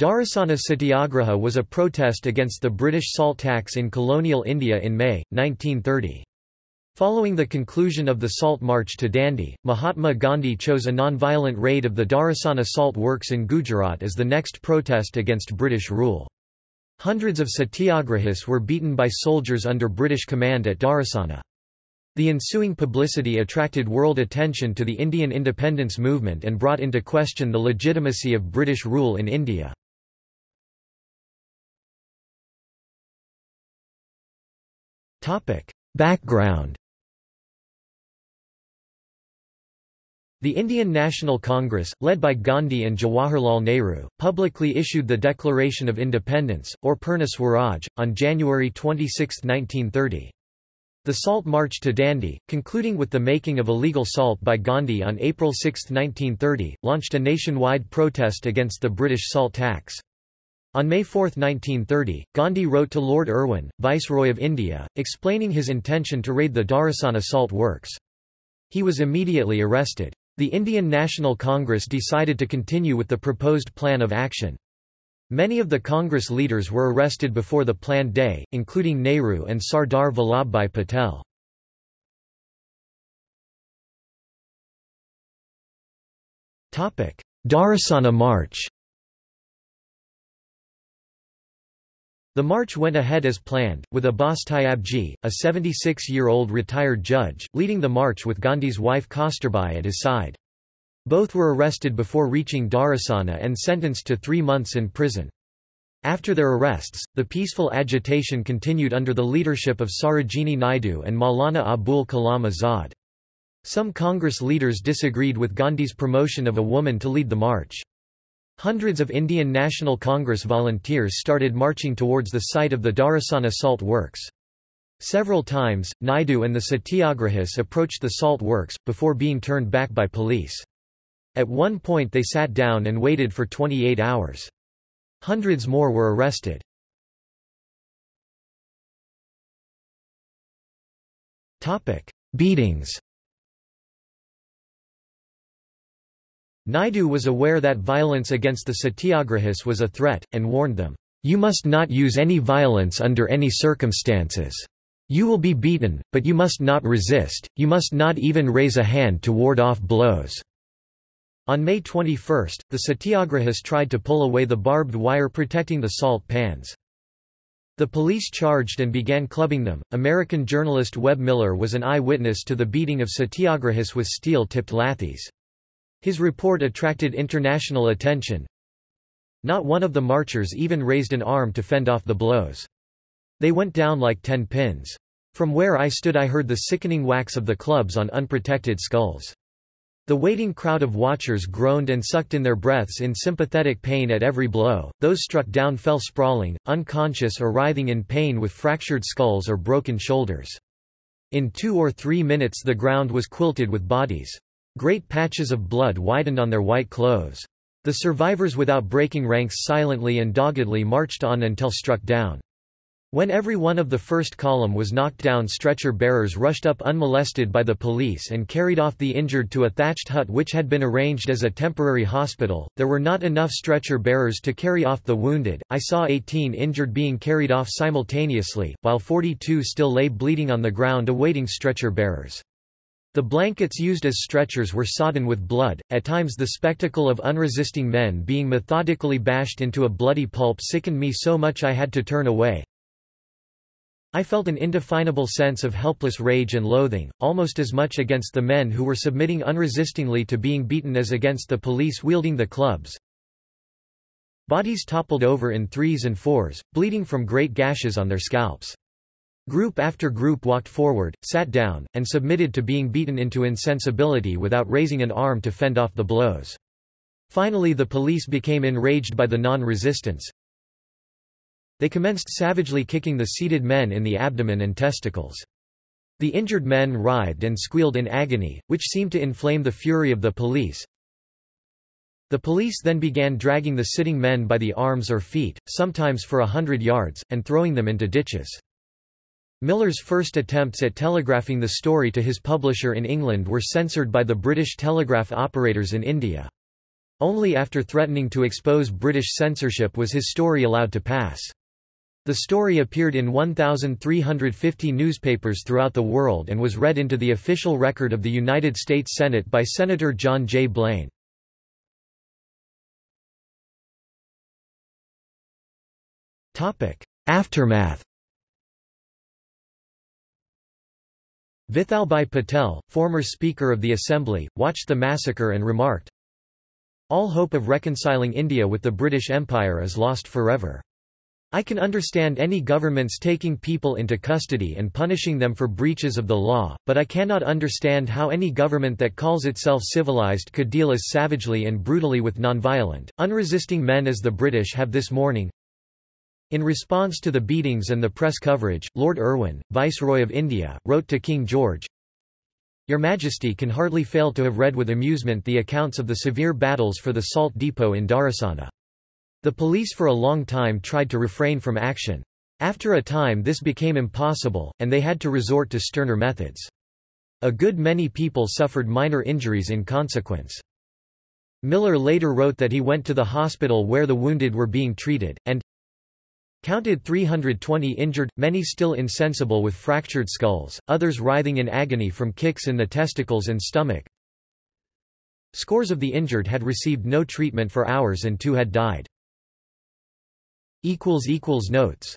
Dharasana Satyagraha was a protest against the British salt tax in colonial India in May, 1930. Following the conclusion of the Salt March to Dandi, Mahatma Gandhi chose a non-violent raid of the Dharasana salt works in Gujarat as the next protest against British rule. Hundreds of satyagrahis were beaten by soldiers under British command at Dharasana. The ensuing publicity attracted world attention to the Indian independence movement and brought into question the legitimacy of British rule in India. Background The Indian National Congress, led by Gandhi and Jawaharlal Nehru, publicly issued the Declaration of Independence, or Purna Swaraj, on January 26, 1930. The Salt March to Dandi, concluding with the making of illegal salt by Gandhi on April 6, 1930, launched a nationwide protest against the British salt tax. On May 4, 1930, Gandhi wrote to Lord Irwin, Viceroy of India, explaining his intention to raid the Dharasana salt works. He was immediately arrested. The Indian National Congress decided to continue with the proposed plan of action. Many of the Congress leaders were arrested before the planned day, including Nehru and Sardar Vallabhbhai Patel. Dharasana March The march went ahead as planned, with Abbas Tyabji, a 76-year-old retired judge, leading the march with Gandhi's wife Kasturbai at his side. Both were arrested before reaching Dharasana and sentenced to three months in prison. After their arrests, the peaceful agitation continued under the leadership of Sarojini Naidu and Maulana Abul Kalam Azad. Some Congress leaders disagreed with Gandhi's promotion of a woman to lead the march. Hundreds of Indian National Congress volunteers started marching towards the site of the Dharasana salt works. Several times, Naidu and the Satyagrahis approached the salt works, before being turned back by police. At one point they sat down and waited for 28 hours. Hundreds more were arrested. Beatings Naidu was aware that violence against the satyagrahis was a threat, and warned them, "'You must not use any violence under any circumstances. You will be beaten, but you must not resist, you must not even raise a hand to ward off blows." On May 21, the satyagrahis tried to pull away the barbed wire protecting the salt pans. The police charged and began clubbing them. American journalist Webb Miller was an eyewitness to the beating of satyagrahis with steel-tipped lathis. His report attracted international attention. Not one of the marchers even raised an arm to fend off the blows. They went down like ten pins. From where I stood I heard the sickening whacks of the clubs on unprotected skulls. The waiting crowd of watchers groaned and sucked in their breaths in sympathetic pain at every blow, those struck down fell sprawling, unconscious or writhing in pain with fractured skulls or broken shoulders. In two or three minutes the ground was quilted with bodies. Great patches of blood widened on their white clothes. The survivors without breaking ranks silently and doggedly marched on until struck down. When every one of the first column was knocked down stretcher bearers rushed up unmolested by the police and carried off the injured to a thatched hut which had been arranged as a temporary hospital. There were not enough stretcher bearers to carry off the wounded. I saw 18 injured being carried off simultaneously, while 42 still lay bleeding on the ground awaiting stretcher bearers. The blankets used as stretchers were sodden with blood, at times the spectacle of unresisting men being methodically bashed into a bloody pulp sickened me so much I had to turn away. I felt an indefinable sense of helpless rage and loathing, almost as much against the men who were submitting unresistingly to being beaten as against the police wielding the clubs. Bodies toppled over in threes and fours, bleeding from great gashes on their scalps. Group after group walked forward, sat down, and submitted to being beaten into insensibility without raising an arm to fend off the blows. Finally the police became enraged by the non-resistance. They commenced savagely kicking the seated men in the abdomen and testicles. The injured men writhed and squealed in agony, which seemed to inflame the fury of the police. The police then began dragging the sitting men by the arms or feet, sometimes for a hundred yards, and throwing them into ditches. Miller's first attempts at telegraphing the story to his publisher in England were censored by the British telegraph operators in India. Only after threatening to expose British censorship was his story allowed to pass. The story appeared in 1,350 newspapers throughout the world and was read into the official record of the United States Senate by Senator John J. Blaine. Aftermath Vithalbhai Patel, former Speaker of the Assembly, watched the massacre and remarked, All hope of reconciling India with the British Empire is lost forever. I can understand any governments taking people into custody and punishing them for breaches of the law, but I cannot understand how any government that calls itself civilized could deal as savagely and brutally with nonviolent, unresisting men as the British have this morning. In response to the beatings and the press coverage, Lord Irwin, Viceroy of India, wrote to King George, Your Majesty can hardly fail to have read with amusement the accounts of the severe battles for the salt depot in Dharasana. The police for a long time tried to refrain from action. After a time this became impossible, and they had to resort to sterner methods. A good many people suffered minor injuries in consequence. Miller later wrote that he went to the hospital where the wounded were being treated, and counted 320 injured, many still insensible with fractured skulls, others writhing in agony from kicks in the testicles and stomach. Scores of the injured had received no treatment for hours and two had died. Notes